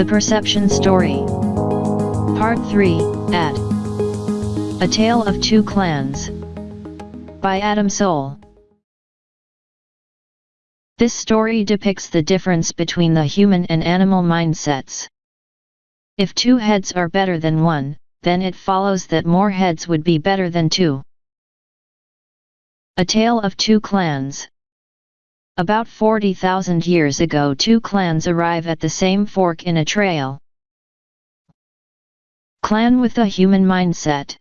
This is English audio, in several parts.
The Perception Story. Part 3, At A Tale of Two Clans. By Adam Soul. This story depicts the difference between the human and animal mindsets. If two heads are better than one, then it follows that more heads would be better than two. A Tale of Two Clans About 40,000 years ago two clans arrive at the same fork in a trail. Clan with a human mindset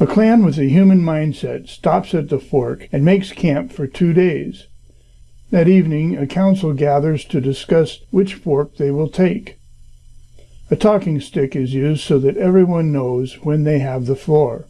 A clan with a human mindset stops at the fork and makes camp for two days. That evening, a council gathers to discuss which fork they will take. A talking stick is used so that everyone knows when they have the floor.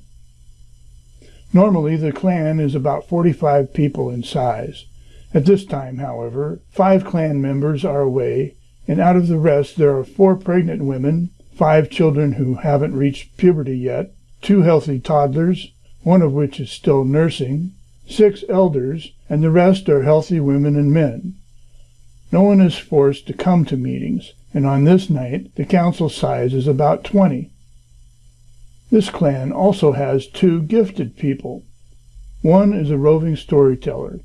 Normally, the clan is about 45 people in size. At this time, however, five clan members are away, and out of the rest there are four pregnant women, five children who haven't reached puberty yet, two healthy toddlers, one of which is still nursing, six elders, and the rest are healthy women and men. No one is forced to come to meetings, and on this night the council size is about 20. This clan also has two gifted people. One is a roving storyteller,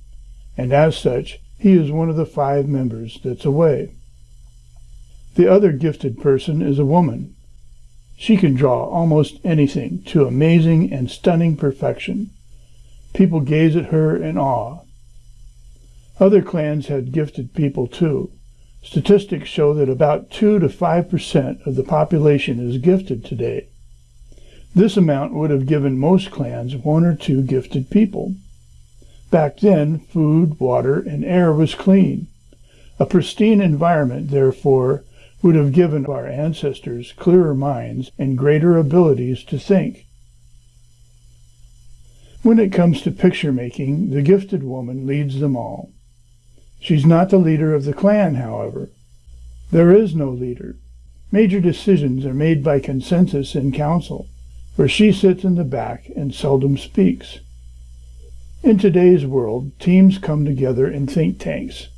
and as such, he is one of the five members that's away. The other gifted person is a woman. She can draw almost anything to amazing and stunning perfection. People gaze at her in awe. Other clans had gifted people too. Statistics show that about 2 to 5 percent of the population is gifted today. This amount would have given most clans one or two gifted people. Back then, food, water, and air was clean. A pristine environment, therefore, would have given our ancestors clearer minds and greater abilities to think. When it comes to picture making, the gifted woman leads them all. She's not the leader of the clan, however. There is no leader. Major decisions are made by consensus in council where she sits in the back and seldom speaks. In today's world, teams come together in think tanks,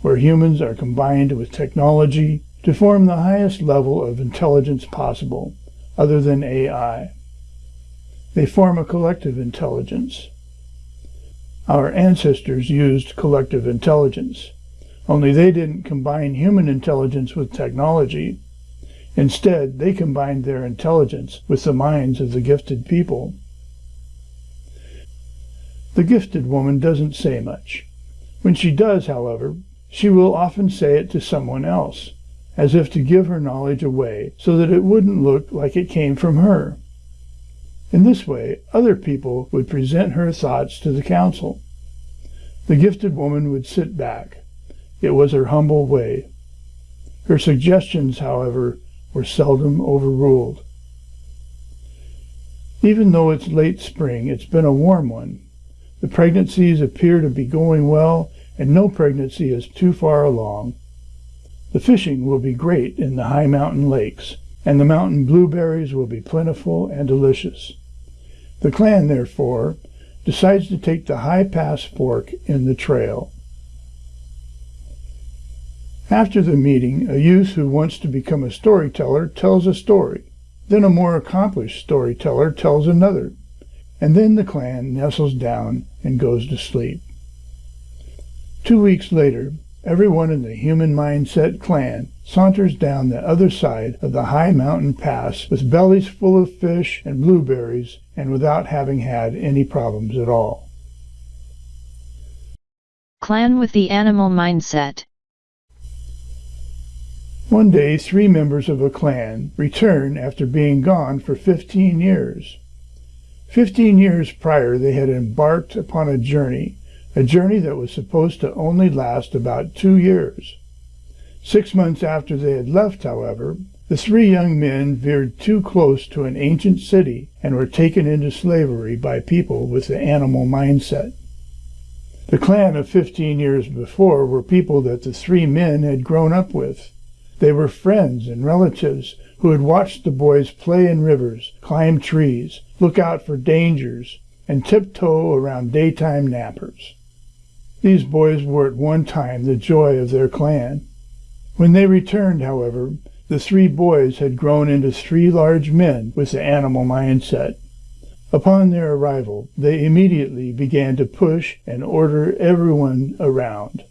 where humans are combined with technology to form the highest level of intelligence possible, other than AI. They form a collective intelligence. Our ancestors used collective intelligence, only they didn't combine human intelligence with technology, Instead, they combined their intelligence with the minds of the gifted people. The gifted woman doesn't say much. When she does, however, she will often say it to someone else, as if to give her knowledge away so that it wouldn't look like it came from her. In this way, other people would present her thoughts to the council. The gifted woman would sit back. It was her humble way. Her suggestions, however, were seldom overruled. Even though it's late spring, it's been a warm one. The pregnancies appear to be going well, and no pregnancy is too far along. The fishing will be great in the high mountain lakes, and the mountain blueberries will be plentiful and delicious. The clan, therefore, decides to take the high pass fork in the trail. After the meeting, a youth who wants to become a storyteller tells a story. Then a more accomplished storyteller tells another. And then the clan nestles down and goes to sleep. Two weeks later, everyone in the Human Mindset clan saunters down the other side of the high mountain pass with bellies full of fish and blueberries and without having had any problems at all. Clan with the animal mindset. One day, three members of a clan return after being gone for 15 years. Fifteen years prior, they had embarked upon a journey, a journey that was supposed to only last about two years. Six months after they had left, however, the three young men veered too close to an ancient city and were taken into slavery by people with the animal mindset. The clan of 15 years before were people that the three men had grown up with. They were friends and relatives who had watched the boys play in rivers, climb trees, look out for dangers, and tiptoe around daytime nappers. These boys were at one time the joy of their clan. When they returned, however, the three boys had grown into three large men with the animal mindset. Upon their arrival, they immediately began to push and order everyone around.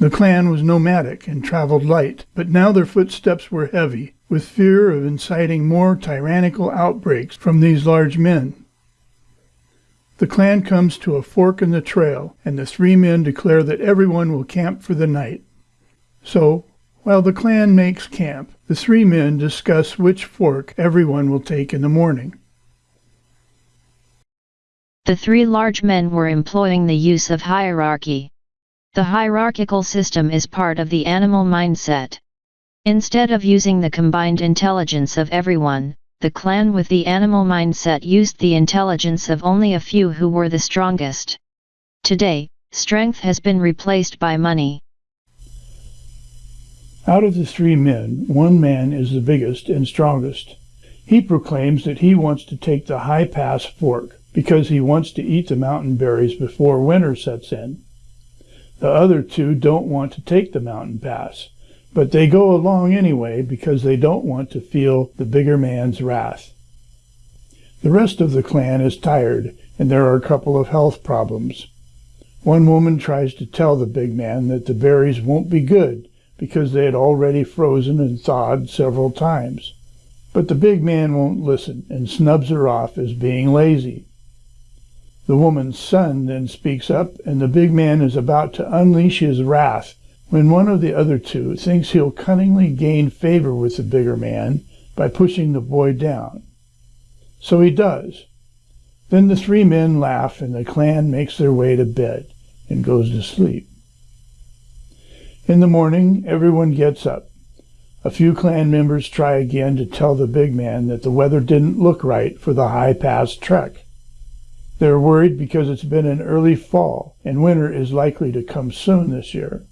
The clan was nomadic and traveled light, but now their footsteps were heavy, with fear of inciting more tyrannical outbreaks from these large men. The clan comes to a fork in the trail, and the three men declare that everyone will camp for the night. So, while the clan makes camp, the three men discuss which fork everyone will take in the morning. The three large men were employing the use of hierarchy. The hierarchical system is part of the animal mindset. Instead of using the combined intelligence of everyone, the clan with the animal mindset used the intelligence of only a few who were the strongest. Today, strength has been replaced by money. Out of the three men, one man is the biggest and strongest. He proclaims that he wants to take the high pass fork because he wants to eat the mountain berries before winter sets in. The other two don't want to take the mountain pass, but they go along anyway because they don't want to feel the bigger man's wrath. The rest of the clan is tired, and there are a couple of health problems. One woman tries to tell the big man that the berries won't be good because they had already frozen and thawed several times. But the big man won't listen and snubs her off as being lazy. The woman's son then speaks up, and the big man is about to unleash his wrath when one of the other two thinks he'll cunningly gain favor with the bigger man by pushing the boy down. So he does. Then the three men laugh, and the clan makes their way to bed and goes to sleep. In the morning, everyone gets up. A few clan members try again to tell the big man that the weather didn't look right for the high pass trek. They're worried because it's been an early fall and winter is likely to come soon this year.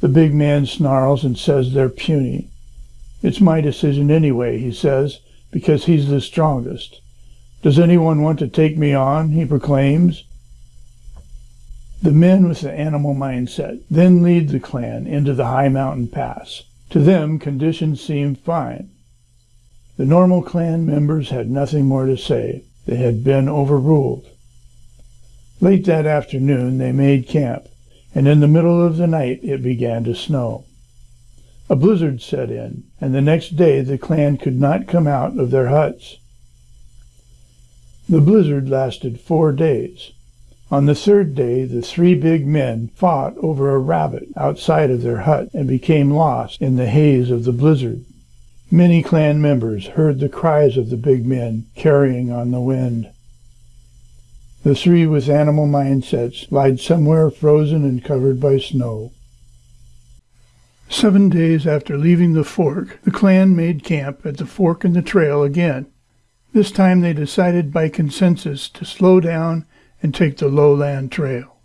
The big man snarls and says they're puny. It's my decision anyway, he says, because he's the strongest. Does anyone want to take me on? he proclaims. The men with the animal mindset then lead the clan into the high mountain pass. To them, conditions seem fine. The normal clan members had nothing more to say. They had been overruled. Late that afternoon they made camp, and in the middle of the night it began to snow. A blizzard set in, and the next day the clan could not come out of their huts. The blizzard lasted four days. On the third day the three big men fought over a rabbit outside of their hut and became lost in the haze of the blizzard. Many clan members heard the cries of the big men carrying on the wind. The three with animal mindsets lied somewhere frozen and covered by snow. Seven days after leaving the fork, the clan made camp at the fork in the trail again. This time they decided by consensus to slow down and take the lowland trail.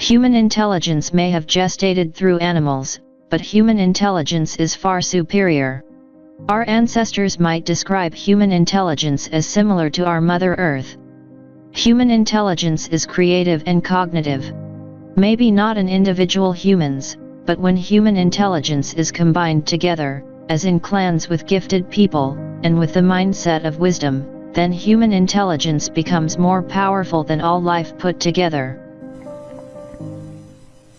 Human intelligence may have gestated through animals, but human intelligence is far superior. Our ancestors might describe human intelligence as similar to our Mother Earth. Human intelligence is creative and cognitive. Maybe not in individual humans, but when human intelligence is combined together, as in clans with gifted people, and with the mindset of wisdom, then human intelligence becomes more powerful than all life put together.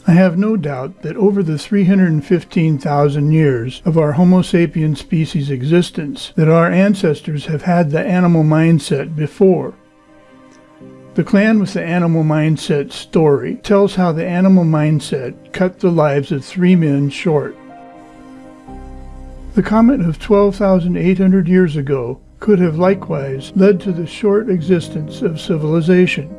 I have no doubt that over the 315,000 years of our Homo sapien species existence, that our ancestors have had the animal mindset before. The clan with the animal mindset story tells how the animal mindset cut the lives of three men short. The comet of 12,800 years ago could have likewise led to the short existence of civilization.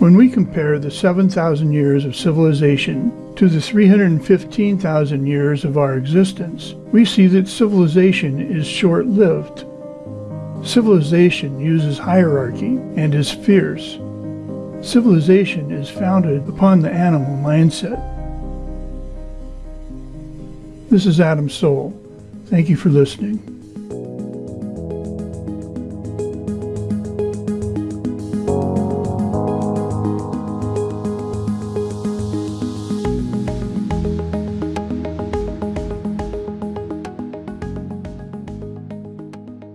When we compare the 7,000 years of civilization to the 315,000 years of our existence, we see that civilization is short-lived. Civilization uses hierarchy and is fierce. Civilization is founded upon the animal mindset. This is Adam Soul. Thank you for listening.